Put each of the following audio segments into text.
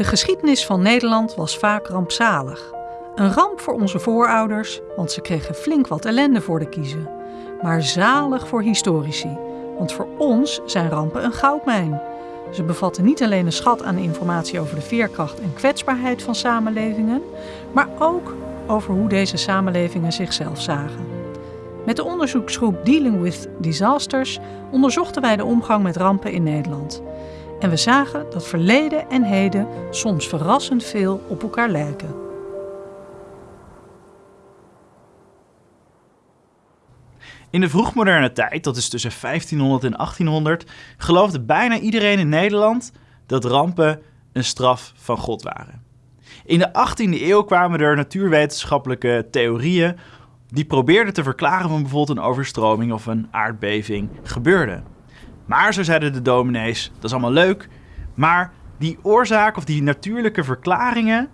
De geschiedenis van Nederland was vaak rampzalig. Een ramp voor onze voorouders, want ze kregen flink wat ellende voor de kiezen. Maar zalig voor historici, want voor ons zijn rampen een goudmijn. Ze bevatten niet alleen een schat aan informatie over de veerkracht en kwetsbaarheid van samenlevingen, maar ook over hoe deze samenlevingen zichzelf zagen. Met de onderzoeksgroep Dealing with Disasters onderzochten wij de omgang met rampen in Nederland. En we zagen dat verleden en heden soms verrassend veel op elkaar lijken. In de vroegmoderne tijd, dat is tussen 1500 en 1800, geloofde bijna iedereen in Nederland dat rampen een straf van God waren. In de 18e eeuw kwamen er natuurwetenschappelijke theorieën die probeerden te verklaren van bijvoorbeeld een overstroming of een aardbeving gebeurde. Maar zo zeiden de dominees, dat is allemaal leuk, maar die oorzaak of die natuurlijke verklaringen,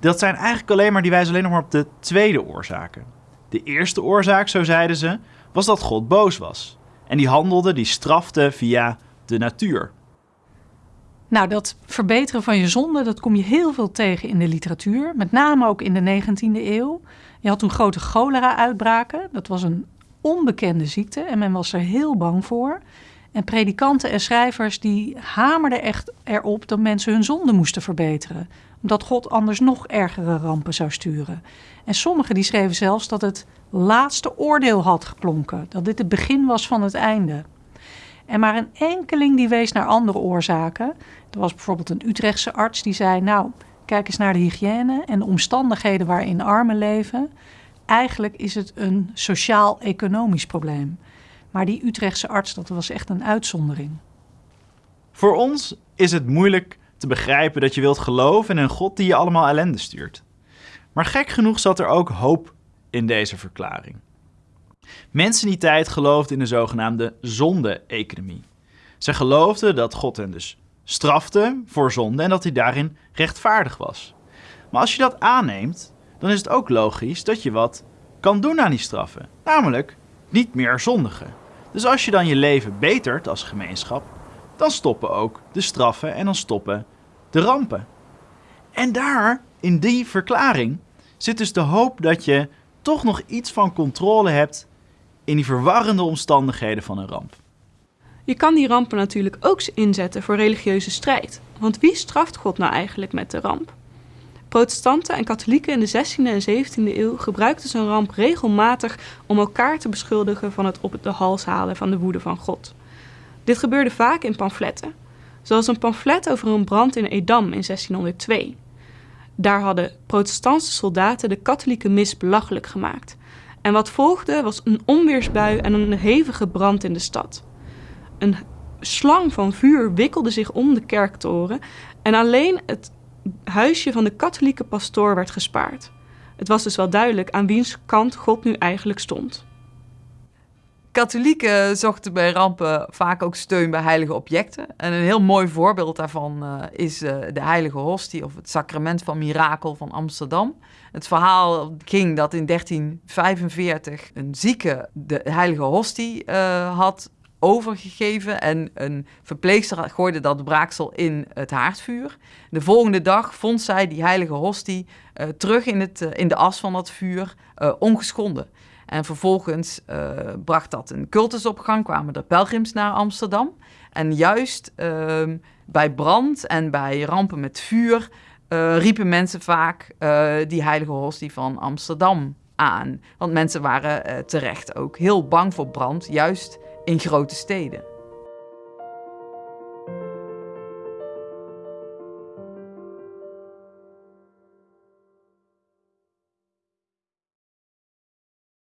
dat zijn eigenlijk alleen maar, die wijzen alleen nog maar op de tweede oorzaken. De eerste oorzaak, zo zeiden ze, was dat God boos was. En die handelde, die strafte via de natuur. Nou, dat verbeteren van je zonde, dat kom je heel veel tegen in de literatuur. Met name ook in de 19e eeuw. Je had toen grote cholera-uitbraken. Dat was een onbekende ziekte en men was er heel bang voor. En predikanten en schrijvers die hamerden echt erop dat mensen hun zonde moesten verbeteren. Omdat God anders nog ergere rampen zou sturen. En sommigen die schreven zelfs dat het laatste oordeel had geklonken. Dat dit het begin was van het einde. En maar een enkeling die wees naar andere oorzaken. Er was bijvoorbeeld een Utrechtse arts die zei: Nou, kijk eens naar de hygiëne en de omstandigheden waarin armen leven. Eigenlijk is het een sociaal-economisch probleem. Maar die Utrechtse arts, dat was echt een uitzondering. Voor ons is het moeilijk te begrijpen dat je wilt geloven in een God die je allemaal ellende stuurt. Maar gek genoeg zat er ook hoop in deze verklaring. Mensen in die tijd geloofden in de zogenaamde zonde-economie. Ze geloofden dat God hen dus strafte voor zonde en dat hij daarin rechtvaardig was. Maar als je dat aanneemt, dan is het ook logisch dat je wat kan doen aan die straffen. Namelijk niet meer zondigen. Dus als je dan je leven betert als gemeenschap, dan stoppen ook de straffen en dan stoppen de rampen. En daar, in die verklaring, zit dus de hoop dat je toch nog iets van controle hebt in die verwarrende omstandigheden van een ramp. Je kan die rampen natuurlijk ook inzetten voor religieuze strijd. Want wie straft God nou eigenlijk met de ramp? Protestanten en katholieken in de 16e en 17e eeuw gebruikten zo'n ramp regelmatig om elkaar te beschuldigen van het op de hals halen van de woede van God. Dit gebeurde vaak in pamfletten, zoals een pamflet over een brand in Edam in 1602. Daar hadden protestantse soldaten de katholieke mis belachelijk gemaakt. En wat volgde was een onweersbui en een hevige brand in de stad. Een slang van vuur wikkelde zich om de kerktoren en alleen het huisje van de katholieke pastoor werd gespaard. Het was dus wel duidelijk aan wiens kant God nu eigenlijk stond. Katholieken zochten bij rampen vaak ook steun bij heilige objecten. En een heel mooi voorbeeld daarvan uh, is uh, de heilige hostie of het sacrament van mirakel van Amsterdam. Het verhaal ging dat in 1345 een zieke de heilige hostie uh, had overgegeven en een verpleegster gooide dat braaksel in het haardvuur. De volgende dag vond zij die heilige hostie uh, terug in, het, uh, in de as van dat vuur, uh, ongeschonden. En vervolgens bracht dat een cultusopgang, kwamen er pelgrims naar Amsterdam. En juist ehm, bij brand en bij rampen met vuur riepen mensen vaak die heilige hostie van Amsterdam aan. Want mensen waren terecht ook heel bang voor brand, juist in grote steden.